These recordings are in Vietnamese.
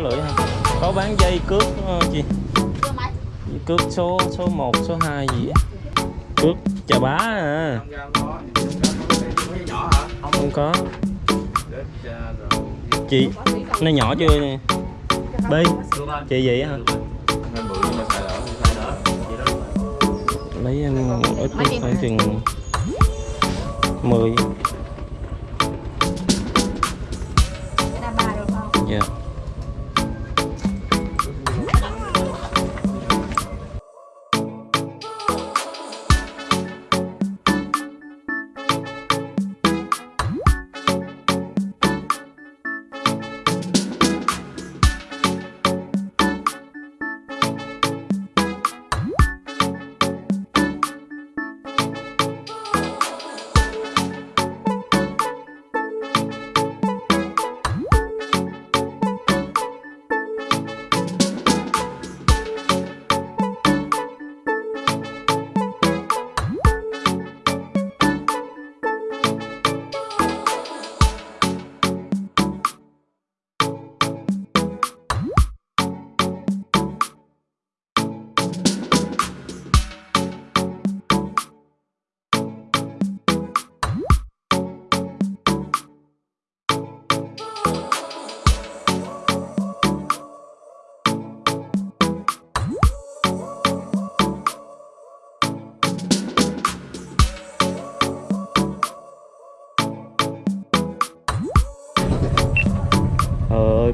lưỡi không có bán dây cước ờ, chị cước số số 1, số 2 gì á? Cước chà bá à. Không có. Chị nó nhỏ chưa? Nè bi chị vậy hả? Lấy em ít khoảng chừng 10 Cái đa ba được không? dạ. Trời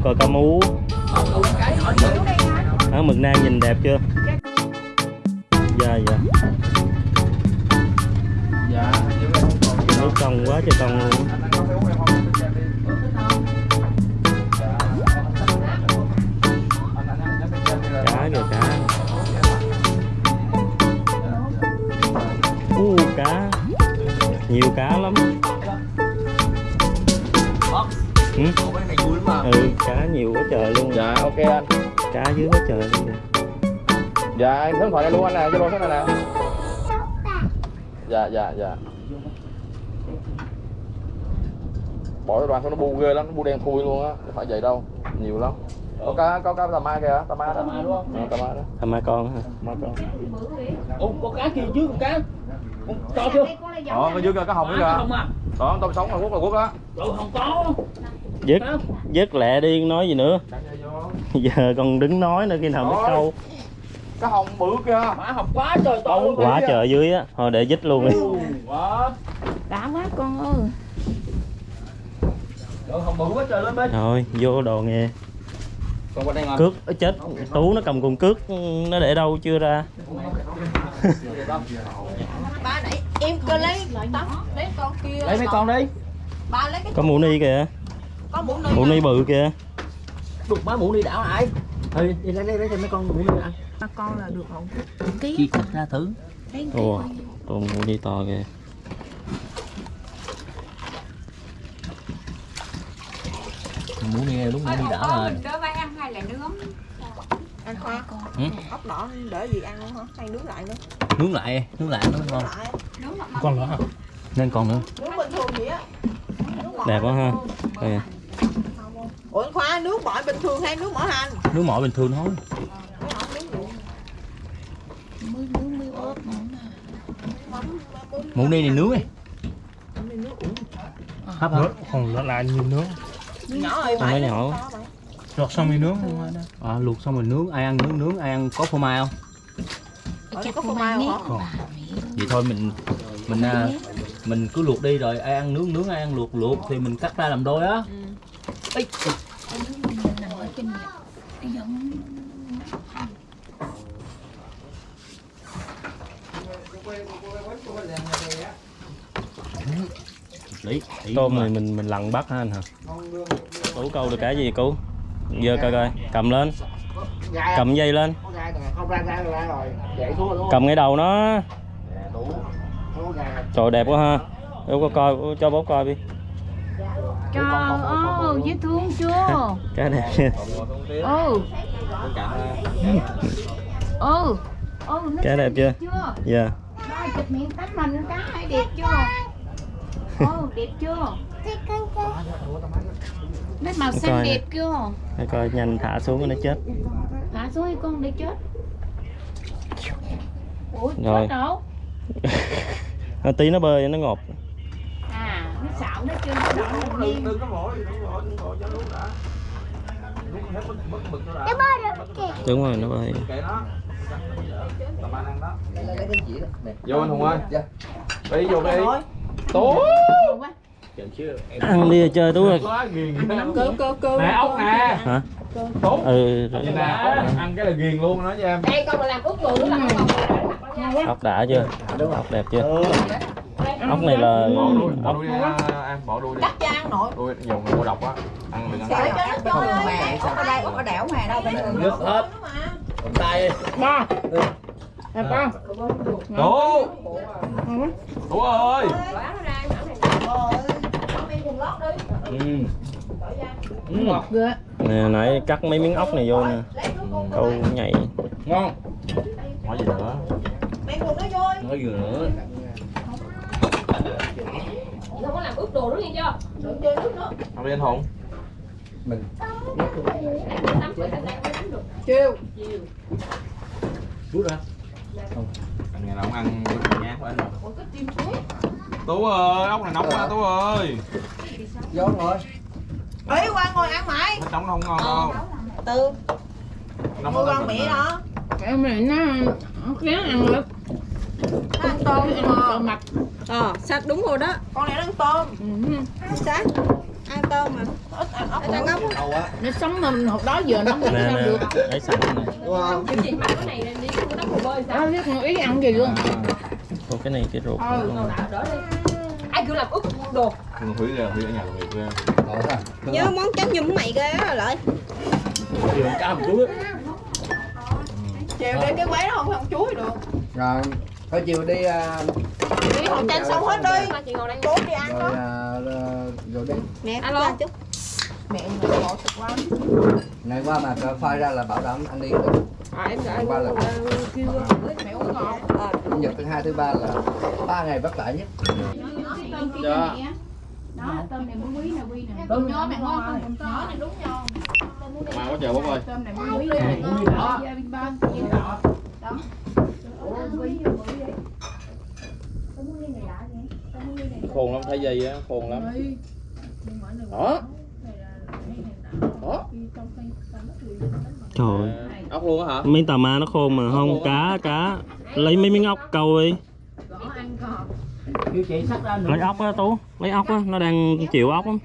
coi cá mú. Đó, mực nang nhìn đẹp chưa? Dạ dạ. Dạ. Nước trong quá trời trong luôn. Cá kìa cá. U cá. Nhiều cá lắm ừ? Ừ cá nhiều quá trời luôn. Dạ ok anh. Cá dưới quá trời luôn dạ em số điện thoại đây luôn anh nè zalo số này nè. Dạ dạ dạ. Bỏ cái đoàn sao nó bu ghê lắm nó bu đen thui luôn á không phải vậy đâu nhiều lắm. Có cá có cá tà ma kìa tà ma đó. Tà ma đúng không? Ờ, tà ma đó. Thăm ma con hả? Ma con. Ủa, con cá kia trước con cá? Con to chưa? Đó có dưới kìa cá hồng nữa không kìa à. Đó tôm sống là quốc là quốc á. Rồi không có dứt. Dứt lẹ đi nói gì nữa. Giờ còn đứng nói nữa khi nào mới câu. cá hồng bự kìa. Má học quá trời to quá trời dưới á thôi để dứt luôn đi. Quá. Đã quá con ơi. Rồi không bự quá trời lên bên. Thôi vô đồ nghe. Cước chết. Tú nó cầm con cước nó để đâu chưa ra? Ba nãy em cơ lấy tóc Lấy con kia. Lấy mấy con đi. Ba lấy cái có mũ ni kìa mũ ni bự kìa. Đục má mũ đi đảo lại thôi đi lấy lấy lấy cho mấy con mũ đi ăn Ba con là được không? Ký. Chia cắt ra thử. Ồ còn mũ ni to kìa. Mũ đi đúng mũ đi đảo rồi Đỡ vai ăn hay là nướng? ăn khoa Ừ. ốc đỏ để gì ăn luôn hả? Hay nướng lại nữa? Nướng lại nướng lại nó ngon Nướng là con nữa hả? Nên còn nữa. Nướng bình thường vậy á. Đẹp quá ha. Kìa. Ủa khoa nước mọi bình thường hay nước mỡ hành nướng mỏi bình thường thôi. Nước mũ đi này nướng đi nước hấp. Hả còn nó là nhiều nướng nhỏ ơi có nhỏ. lọt xong thì nướng à, luộc xong rồi nướng ai ăn nướng nướng ai ăn có phô mai không? Ở có phô mai không? Vậy thôi mình mình à, mình cứ luộc đi rồi ai ăn nướng nướng ai ăn luộc luộc thì mình cắt ra làm đôi á. Giống lý tôm này mình mình lặn bắt ha anh hả? Tú câu được cái gì cứu giờ coi coi cầm lên. Cầm dây lên. Không ra ra ra rồi. Chạy xuống rồi đúng cầm ngay đầu nó đủ không có gà trời đẹp quá ha Em có coi cho bố coi đi Trời ơi, dễ thương chưa? cái đẹp nha Ừ Ừ Ừ, nó Cái đẹp chưa? dạ Ba chụp miệng tách mình cá hay đẹp chưa? Ồ, đẹp chưa? Mấy màu xanh Coi đẹp chưa? Để coi nhanh thả xuống nó chết Thả xuống đi con để chết. Ủa, Rồi. chết đâu? Nó tí nó bơi nó ngọt À, nó xạo nó chưa nó nó nghiêng. đừng có vội đừng có vội đừng có cho lúc đã. Lúc hết bực bực bực nó đã. Đúng rồi nó bơi. Kệ nó. Đó. Vô anh hùng ơi. Đi vô đi. Tú ăn đi chơi tú ơi quá ghiền cơ cơ cơ nè ốc nè. hả? Tú ừ rồi. ăn cái là ghiền luôn nói cho em. Đây con mà làm ướp người là con ốc đã chưa? Ốc đẹp chưa? Ốc này là bỏ đuôi bỏ ốc đuôi ăn bỏ đuôi đi. Cắt cho ăn nội. Đuôi dùng ngộ độc á. Ăn đừng ăn. cái cho nó ơi ốc ở đây ốc ở đẻo mà đâu bên đường nước hết. Tay Ba. Là con. tú tú ơi ừ. Ừ. Ghê. nè nãy cắt mấy miếng ốc này vô nè. Câu nhảy. Ngon. Nói gì nữa mẹ cùng nó vui nói gì nữa. Không có làm ướp đồ nữa nghe chưa? đừng chơi nước nữa ăn đi anh hùng. Chiều. Rút ra anh ngày nào cũng ăn nhát của anh tú ơi ốc này nóng quá tú ơi. Ấy qua ngồi ăn mày Hết nóng nó không ngon đâu. Từ. Nó con mẹ đó. Em này nó nó kén ăn lắm. nó ăn tôm Ăn mà tôm mặt. Ờ, sát đúng rồi đó. con này nó ăn tôm Ừ. Sát. Ăn tôm mà. ít ăn ốc Ăn ăn ốc. Nó sống mà hồi đó giờ nó không nè sao nè được. lấy sẵn này Nó biết không ý ăn gì luôn. Còn cái này cái ruột Ừ, nó- Ai kêu làm ướp đồ. Thúy ra Thúy ở nhà làm việc ra Nhớ món chấm nhum mày ghê thì làm cá một chút á chiều đi cái quán nó không không chuối được. Rồi thôi chiều đi à, đi hồi tranh xong hết đi. bốn đi ăn rồi đó. à, rồi đi. Mẹ ăn ra chút. mẹ mình ngộ thật quá. Này qua mà phai ra là bảo đảm anh đi. Được qua là mẹ uống chủ nhật thứ hai thứ ba là ba ngày vất vả nhất. Dạ. Đó, tôm này mới quý nè, quý nè. Tôm nhỏ mẹ ngon không? Nhỏ này. đúng ngon. Mà có chờ bố ơi. Tôm này mới quý nè. Đó, gia đình ba, gia đình đỏ. Đó. Ủa, quý nè, quý nè. Khôn lắm thấy dây á khôn lắm. Đó. Đó. Trời ơi. Ốc luôn á hả? Mấy tà ma nó khôn mà không cá cá. Lấy mấy miếng ốc câu đi. Lấy ốc á tú. Lấy ốc á nó đang chịu ốc lắm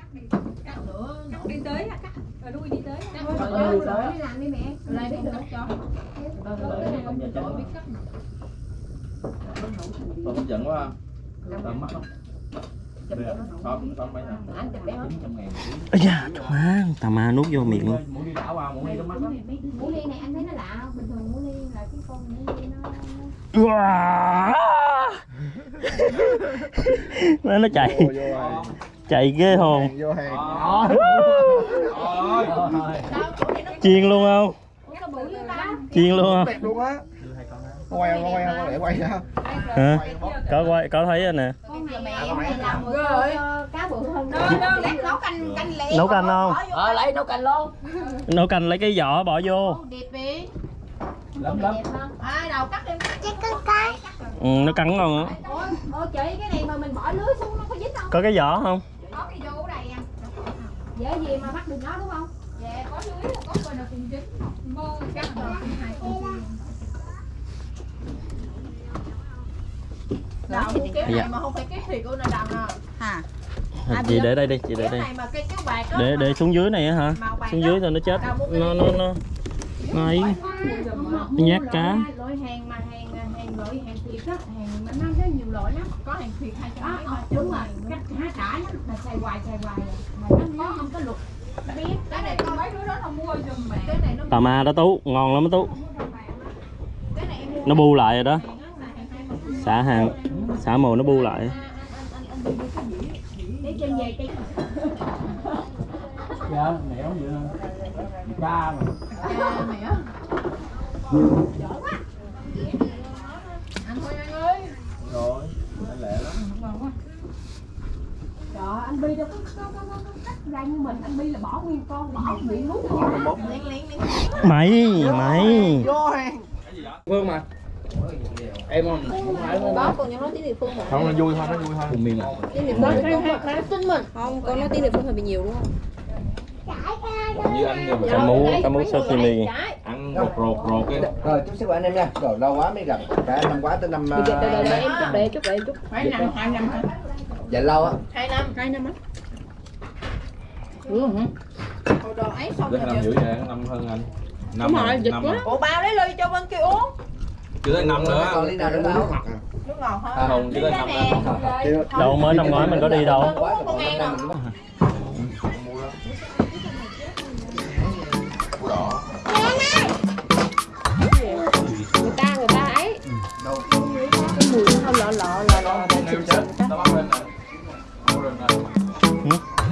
Tao hấp dẫn quá ha Tao mắt không Ây da, trời má, tà ma nuốt vô miệng luôn. Muốn đi đảo vào muốn đi trong mắt lắm Mũ ly này anh thấy nó lạ không? Bình thường mũ ly là cái con ly nó... Wow. nó nó chạy chạy ghê hồn. vô hàng. Chiên luôn không? Chiên luôn không? Đẹp luôn á. Quay không quay không để quay ra hả? Có quay có thấy rồi nè. Con này mẹ em này làm rồi. cho cá bự hơn. nấu canh canh lẹ nấu canh không? ờ lấy nấu canh luôn. Nấu canh lấy cái vỏ bỏ vô. Đẹp đi. lắm lắm. Đẹp hơn. ai đầu cắt em ừ, nó cắn ngon á Ủa, ủa chị cái này mà mình bỏ lưới xuống nó có dính không? có cái vỏ không? Có cái vô đây à. Dễ gì mà bắt được nó đúng không? Dạ, có coi nào cùng dính. Mơ cắt rồi cùng hai con riêng. Đầu cái Dạ. này mà không phải cái thịt của nó đằng à Hả? chị để đây đi chị để cái đây. để để xuống dưới này á hả? xuống dưới rồi nó chết. Nó nó nó nó ấy. nhát cá. Loại hàng mà hàng hàng loại hàng thiệt á, hàng mà nó có nhiều loại lắm. có hàng thịt hai trăm Đó, mấy ba trăm đúng rồi, ngàn nữa. cách há cả nó là xài hoài xài hoài. À. mà nó nó không có luật biết cái này con mấy đứa đó nó mua giùm mẹ. Cái này nó tà ma đó tú ngon lắm đó tú. cái này em mua nó bu lại rồi đó. xả hàng xả mồi nó bu lại. Dạ mẹ không vậy cha mà. Mẹ ăn thôi anh ơi Rồi Lẹ lắm anh Bi đâu có có có có có cắt ra như mình. Anh Bi là bỏ nguyên con bỏ miệng nuốt luôn. Mày mày. Vô hàng. Phương mà em không không phải Có con nhớ nói tiếng địa phương không nó vui thôi nó vui thôi. Cùng miên à Tiếng địa phương? Tin mình. Không, con nói tiếng địa phương hơi bị nhiều đúng không? như anh giờ cá mú cá mú sashimi. Ăn rột rột rột cái rồi chúc sức khỏe anh em nha. Rồi lâu quá mới gặp. Cả năm quá tới năm Đợi, đợi, đợi, em chút, đợi chút, đợi chút hai năm hai năm hả? Dạ lâu á. Hai năm. Hai năm á. Hồi đồ ấy xong rồi năm vậy năm hơn anh. Năm Đúng rồi, dịch năm quá. ủa bao lấy ly cho bên kia uống chưa tới năm nữa. Còn ly nào nữa đâu nước ngọt hả? À, không chưa tới năm nữa. Đâu mới năm ngoái mình có đi đâu Người ta, người ta ấy đâu. Cái mùi nó lọ lọ lọ lọ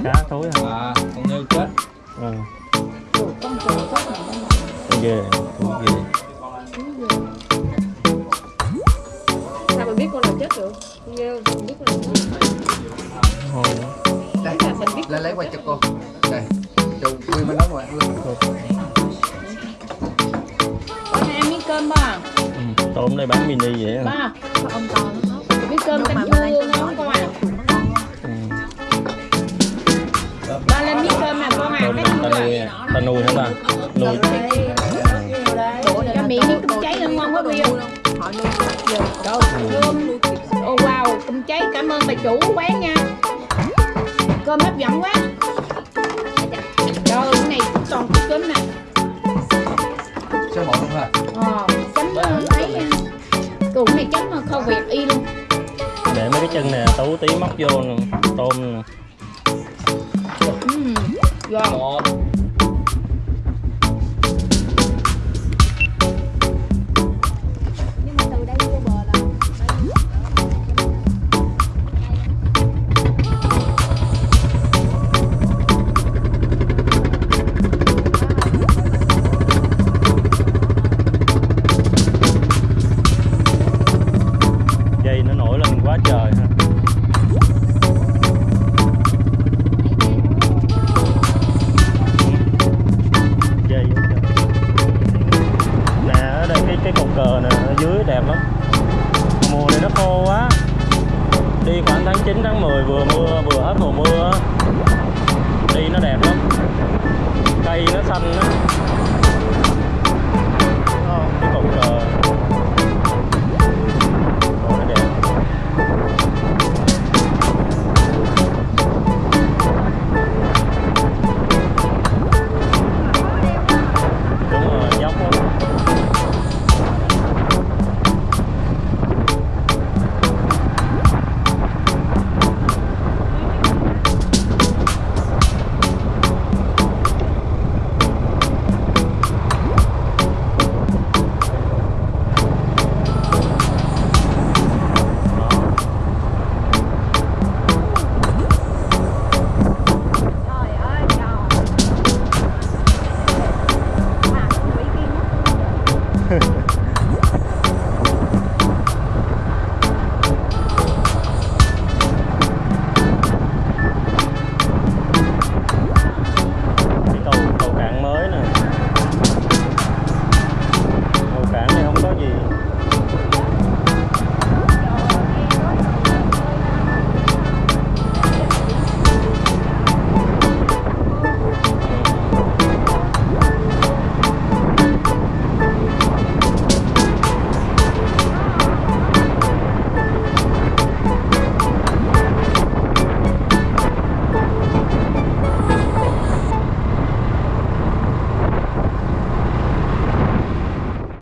cá thối hả? À con nêu chết. Ừ. con ghê. Ghê chết được? Nghe không? Biết con chết. Ồ, đây lấy lấy qua cho cô. Đây. Chù quy bên đó rồi ăn luôn Có hai miếng cơm ba ừ. tôm đây bán mini vậy hả? Ba Ông to nó Miếng cơm canh chua ngon con à? Ừ. Ba lên miếng cơm nè con à. Cái ta nuôi à? ta nuôi hả ba? Nuôi chủ quán nha. Cơm hấp dẫn quá. Trời cái này toàn cái cơm nè. Sơ bộ luôn ha? Ờ, chấm ờ, ấy Củ này chấm ờ, kho Việt y luôn. Để mấy cái chân nè tú tí móc vô tôm nè. Ngon quá trời